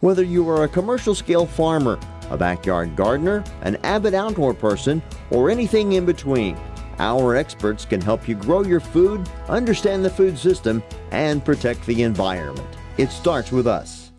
Whether you are a commercial scale farmer, a backyard gardener, an avid outdoor person, or anything in between, our experts can help you grow your food, understand the food system, and protect the environment. It starts with us.